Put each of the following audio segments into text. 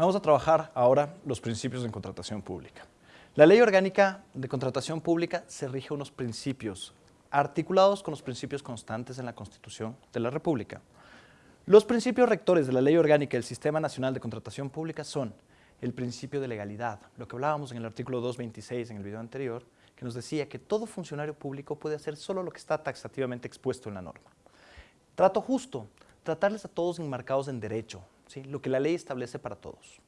Vamos a trabajar ahora los principios de contratación pública. La Ley Orgánica de Contratación Pública se rige unos principios articulados con los principios constantes en la Constitución de la República. Los principios rectores de la Ley Orgánica del Sistema Nacional de Contratación Pública son el principio de legalidad, lo que hablábamos en el artículo 226 en el video anterior, que nos decía que todo funcionario público puede hacer solo lo que está taxativamente expuesto en la norma. Trato justo, tratarles a todos enmarcados en derecho, lo que la ley establece para todos.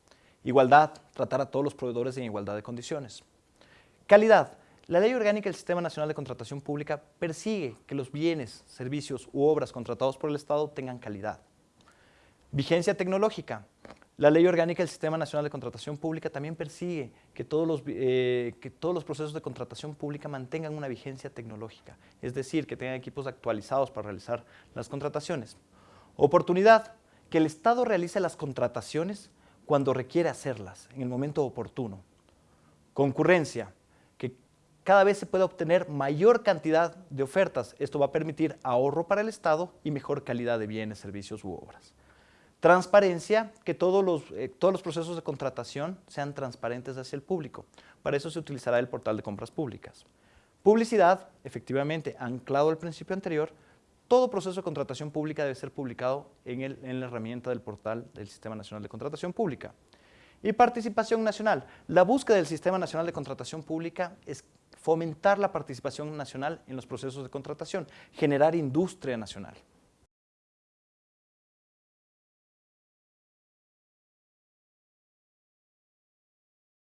Igualdad, tratar a todos los proveedores en igualdad de condiciones. Calidad, la Ley Orgánica del Sistema Nacional de Contratación Pública persigue que los bienes, servicios u obras contratados por el Estado tengan calidad. Vigencia tecnológica. La Ley Orgánica del Sistema Nacional de Contratación Pública también persigue que todos, los, eh, que todos los procesos de contratación pública mantengan una vigencia tecnológica, es decir, que tengan equipos actualizados para realizar las contrataciones. Oportunidad, que el Estado realice las contrataciones cuando requiere hacerlas, en el momento oportuno. Concurrencia, que cada vez se pueda obtener mayor cantidad de ofertas. Esto va a permitir ahorro para el Estado y mejor calidad de bienes, servicios u obras. Transparencia, que todos los, eh, todos los procesos de contratación sean transparentes hacia el público. Para eso se utilizará el portal de compras públicas. Publicidad, efectivamente, anclado al principio anterior, todo proceso de contratación pública debe ser publicado en, el, en, la herramienta del portal del Sistema Nacional de Contratación Pública. Y participación nacional. La búsqueda del Sistema Nacional de Contratación Pública es fomentar la participación nacional en los procesos de contratación, generar industria nacional.